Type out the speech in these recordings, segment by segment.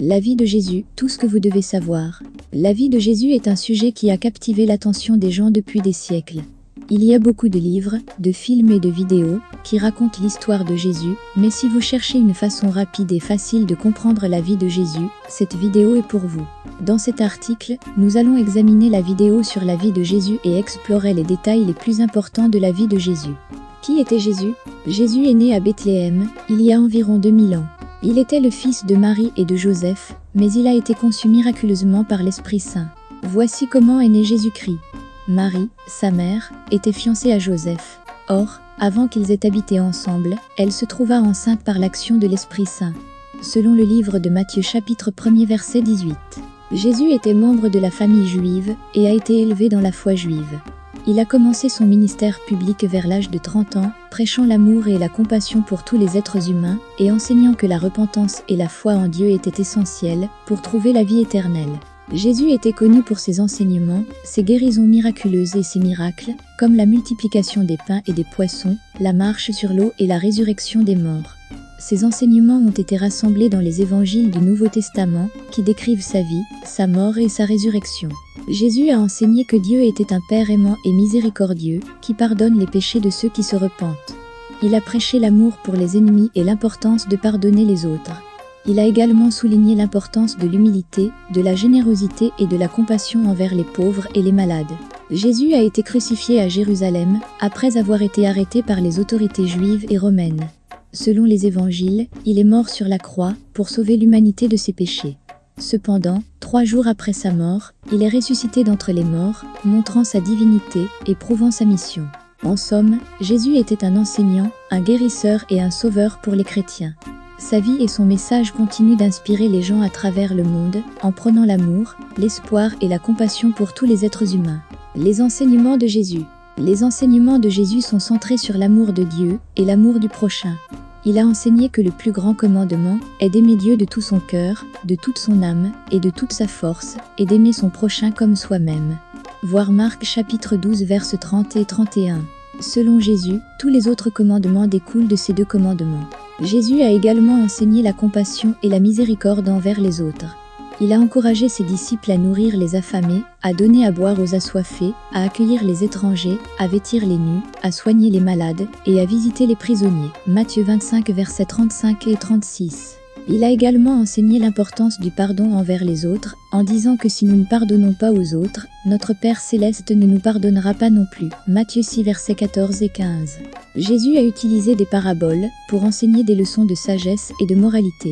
La vie de Jésus, tout ce que vous devez savoir. La vie de Jésus est un sujet qui a captivé l'attention des gens depuis des siècles. Il y a beaucoup de livres, de films et de vidéos qui racontent l'histoire de Jésus, mais si vous cherchez une façon rapide et facile de comprendre la vie de Jésus, cette vidéo est pour vous. Dans cet article, nous allons examiner la vidéo sur la vie de Jésus et explorer les détails les plus importants de la vie de Jésus. Qui était Jésus? Jésus est né à Bethléem, il y a environ 2000 ans. Il était le fils de Marie et de Joseph, mais il a été conçu miraculeusement par l'Esprit Saint. Voici comment est né Jésus-Christ. Marie, sa mère, était fiancée à Joseph. Or, avant qu'ils aient habité ensemble, elle se trouva enceinte par l'action de l'Esprit Saint. Selon le livre de Matthieu chapitre 1er verset 18. Jésus était membre de la famille juive et a été élevé dans la foi juive. Il a commencé son ministère public vers l'âge de 30 ans, prêchant l'amour et la compassion pour tous les êtres humains et enseignant que la repentance et la foi en Dieu étaient essentielles pour trouver la vie éternelle. Jésus était connu pour ses enseignements, ses guérisons miraculeuses et ses miracles, comme la multiplication des pains et des poissons, la marche sur l'eau et la résurrection des morts. Ces enseignements ont été rassemblés dans les évangiles du Nouveau Testament, qui décrivent sa vie, sa mort et sa résurrection. Jésus a enseigné que Dieu était un Père aimant et miséricordieux, qui pardonne les péchés de ceux qui se repentent. Il a prêché l'amour pour les ennemis et l'importance de pardonner les autres. Il a également souligné l'importance de l'humilité, de la générosité et de la compassion envers les pauvres et les malades. Jésus a été crucifié à Jérusalem, après avoir été arrêté par les autorités juives et romaines. Selon les évangiles, il est mort sur la croix pour sauver l'humanité de ses péchés. Cependant, trois jours après sa mort, il est ressuscité d'entre les morts, montrant sa divinité et prouvant sa mission. En somme, Jésus était un enseignant, un guérisseur et un sauveur pour les chrétiens. Sa vie et son message continuent d'inspirer les gens à travers le monde, en prenant l'amour, l'espoir et la compassion pour tous les êtres humains. Les enseignements de Jésus Les enseignements de Jésus sont centrés sur l'amour de Dieu et l'amour du prochain. Il a enseigné que le plus grand commandement est d'aimer Dieu de tout son cœur, de toute son âme et de toute sa force, et d'aimer son prochain comme soi-même. Voir Marc chapitre 12 verset 30 et 31. Selon Jésus, tous les autres commandements découlent de ces deux commandements. Jésus a également enseigné la compassion et la miséricorde envers les autres. Il a encouragé ses disciples à nourrir les affamés, à donner à boire aux assoiffés, à accueillir les étrangers, à vêtir les nus, à soigner les malades et à visiter les prisonniers. Matthieu 25 versets 35 et 36. Il a également enseigné l'importance du pardon envers les autres, en disant que si nous ne pardonnons pas aux autres, notre Père céleste ne nous pardonnera pas non plus. Matthieu 6 versets 14 et 15. Jésus a utilisé des paraboles pour enseigner des leçons de sagesse et de moralité.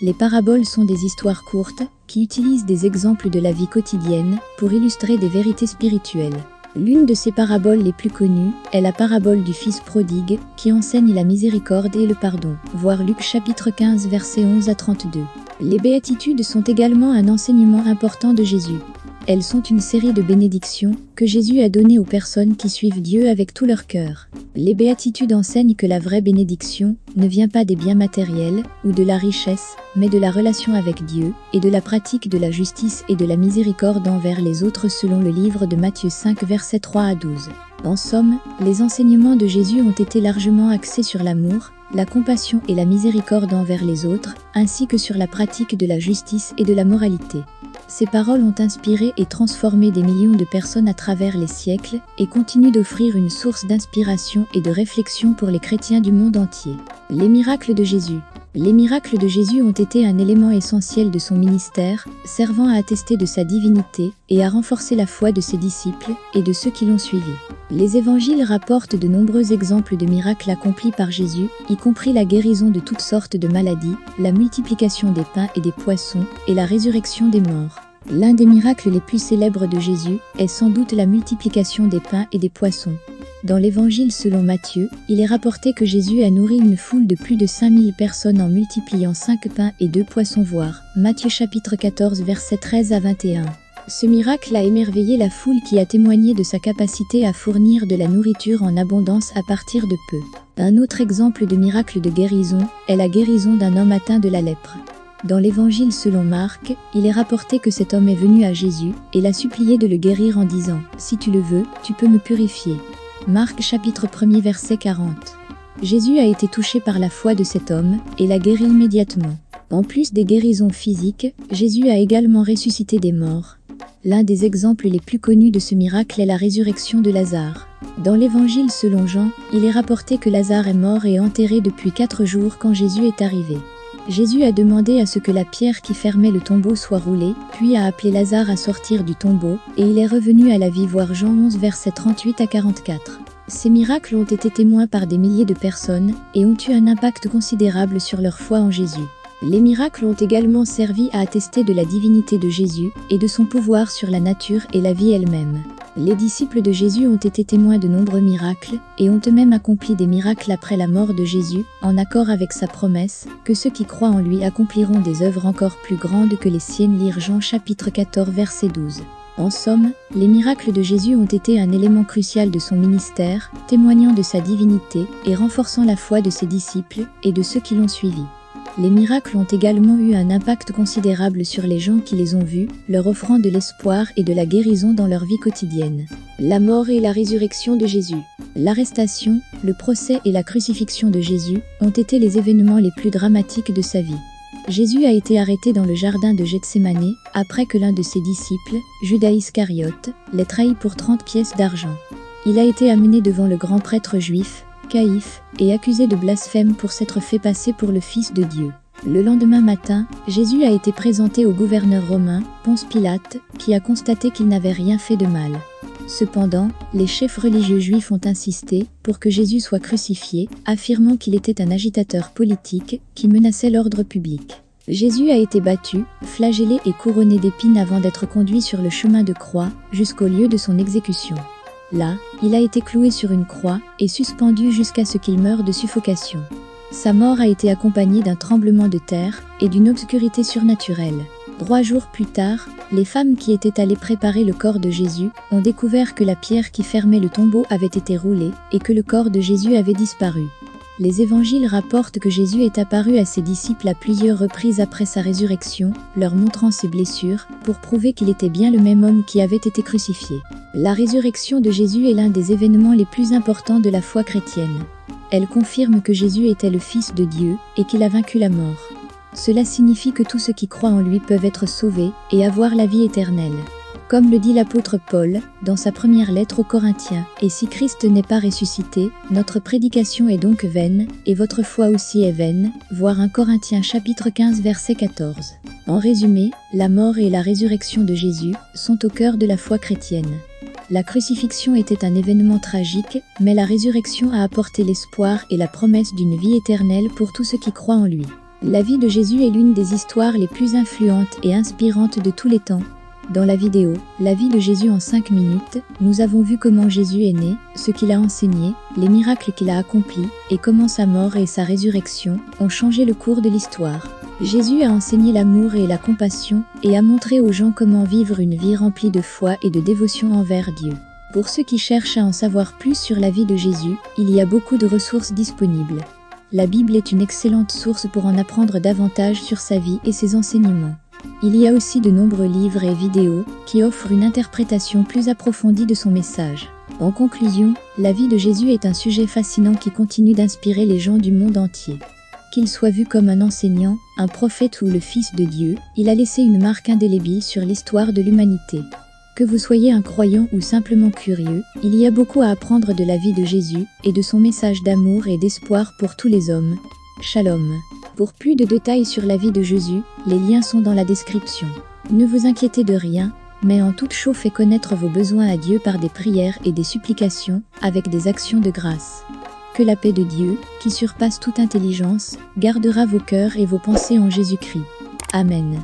Les paraboles sont des histoires courtes qui utilisent des exemples de la vie quotidienne pour illustrer des vérités spirituelles. L'une de ces paraboles les plus connues est la parabole du Fils prodigue qui enseigne la miséricorde et le pardon. Voir Luc chapitre 15 versets 11 à 32. Les béatitudes sont également un enseignement important de Jésus. Elles sont une série de bénédictions que Jésus a données aux personnes qui suivent Dieu avec tout leur cœur. Les béatitudes enseignent que la vraie bénédiction ne vient pas des biens matériels ou de la richesse, mais de la relation avec Dieu et de la pratique de la justice et de la miséricorde envers les autres selon le livre de Matthieu 5 versets 3 à 12. En somme, les enseignements de Jésus ont été largement axés sur l'amour, la compassion et la miséricorde envers les autres, ainsi que sur la pratique de la justice et de la moralité. Ces paroles ont inspiré et transformé des millions de personnes à travers les siècles et continuent d'offrir une source d'inspiration et de réflexion pour les chrétiens du monde entier. Les miracles de Jésus les miracles de Jésus ont été un élément essentiel de son ministère, servant à attester de sa divinité et à renforcer la foi de ses disciples et de ceux qui l'ont suivi. Les évangiles rapportent de nombreux exemples de miracles accomplis par Jésus, y compris la guérison de toutes sortes de maladies, la multiplication des pains et des poissons et la résurrection des morts. L'un des miracles les plus célèbres de Jésus est sans doute la multiplication des pains et des poissons. Dans l'évangile selon Matthieu, il est rapporté que Jésus a nourri une foule de plus de 5000 personnes en multipliant 5 pains et 2 poissons voire. Matthieu chapitre 14 versets 13 à 21. Ce miracle a émerveillé la foule qui a témoigné de sa capacité à fournir de la nourriture en abondance à partir de peu. Un autre exemple de miracle de guérison est la guérison d'un homme atteint de la lèpre. Dans l'évangile selon Marc, il est rapporté que cet homme est venu à Jésus et l'a supplié de le guérir en disant « Si tu le veux, tu peux me purifier ». Marc chapitre 1er verset 40. Jésus a été touché par la foi de cet homme et l'a guéri immédiatement. En plus des guérisons physiques, Jésus a également ressuscité des morts. L'un des exemples les plus connus de ce miracle est la résurrection de Lazare. Dans l'évangile selon Jean, il est rapporté que Lazare est mort et enterré depuis quatre jours quand Jésus est arrivé. Jésus a demandé à ce que la pierre qui fermait le tombeau soit roulée, puis a appelé Lazare à sortir du tombeau, et il est revenu à la vie voir Jean 11 versets 38 à 44. Ces miracles ont été témoins par des milliers de personnes et ont eu un impact considérable sur leur foi en Jésus. Les miracles ont également servi à attester de la divinité de Jésus et de son pouvoir sur la nature et la vie elle-même. Les disciples de Jésus ont été témoins de nombreux miracles et ont eux-mêmes accompli des miracles après la mort de Jésus, en accord avec sa promesse que ceux qui croient en lui accompliront des œuvres encore plus grandes que les siennes. Lire Jean chapitre 14 verset 12. En somme, les miracles de Jésus ont été un élément crucial de son ministère, témoignant de sa divinité et renforçant la foi de ses disciples et de ceux qui l'ont suivi. Les miracles ont également eu un impact considérable sur les gens qui les ont vus, leur offrant de l'espoir et de la guérison dans leur vie quotidienne. La mort et la résurrection de Jésus. L'arrestation, le procès et la crucifixion de Jésus ont été les événements les plus dramatiques de sa vie. Jésus a été arrêté dans le jardin de Gethsemane après que l'un de ses disciples, Judas Iscariote, l'ait trahi pour 30 pièces d'argent. Il a été amené devant le grand prêtre juif, Caïphe, et accusé de blasphème pour s'être fait passer pour le Fils de Dieu. Le lendemain matin, Jésus a été présenté au gouverneur romain, Ponce Pilate, qui a constaté qu'il n'avait rien fait de mal. Cependant, les chefs religieux juifs ont insisté pour que Jésus soit crucifié, affirmant qu'il était un agitateur politique qui menaçait l'ordre public. Jésus a été battu, flagellé et couronné d'épines avant d'être conduit sur le chemin de croix jusqu'au lieu de son exécution. Là, il a été cloué sur une croix et suspendu jusqu'à ce qu'il meure de suffocation. Sa mort a été accompagnée d'un tremblement de terre et d'une obscurité surnaturelle. Trois jours plus tard, les femmes qui étaient allées préparer le corps de Jésus ont découvert que la pierre qui fermait le tombeau avait été roulée et que le corps de Jésus avait disparu. Les évangiles rapportent que Jésus est apparu à ses disciples à plusieurs reprises après sa résurrection, leur montrant ses blessures, pour prouver qu'il était bien le même homme qui avait été crucifié. La résurrection de Jésus est l'un des événements les plus importants de la foi chrétienne. Elle confirme que Jésus était le Fils de Dieu et qu'il a vaincu la mort. Cela signifie que tous ceux qui croient en lui peuvent être sauvés et avoir la vie éternelle. Comme le dit l'apôtre Paul dans sa première lettre aux Corinthiens, et si Christ n'est pas ressuscité, notre prédication est donc vaine, et votre foi aussi est vaine, voir 1 Corinthiens chapitre 15 verset 14. En résumé, la mort et la résurrection de Jésus sont au cœur de la foi chrétienne. La crucifixion était un événement tragique, mais la résurrection a apporté l'espoir et la promesse d'une vie éternelle pour tous ceux qui croient en lui. La vie de Jésus est l'une des histoires les plus influentes et inspirantes de tous les temps, dans la vidéo La vie de Jésus en 5 minutes, nous avons vu comment Jésus est né, ce qu'il a enseigné, les miracles qu'il a accomplis et comment sa mort et sa résurrection ont changé le cours de l'histoire. Jésus a enseigné l'amour et la compassion et a montré aux gens comment vivre une vie remplie de foi et de dévotion envers Dieu. Pour ceux qui cherchent à en savoir plus sur la vie de Jésus, il y a beaucoup de ressources disponibles. La Bible est une excellente source pour en apprendre davantage sur sa vie et ses enseignements. Il y a aussi de nombreux livres et vidéos qui offrent une interprétation plus approfondie de son message. En conclusion, la vie de Jésus est un sujet fascinant qui continue d'inspirer les gens du monde entier. Qu'il soit vu comme un enseignant, un prophète ou le Fils de Dieu, il a laissé une marque indélébile sur l'histoire de l'humanité. Que vous soyez un croyant ou simplement curieux, il y a beaucoup à apprendre de la vie de Jésus et de son message d'amour et d'espoir pour tous les hommes. Shalom. Pour plus de détails sur la vie de Jésus, les liens sont dans la description. Ne vous inquiétez de rien, mais en toute chose faites connaître vos besoins à Dieu par des prières et des supplications, avec des actions de grâce. Que la paix de Dieu, qui surpasse toute intelligence, gardera vos cœurs et vos pensées en Jésus-Christ. Amen.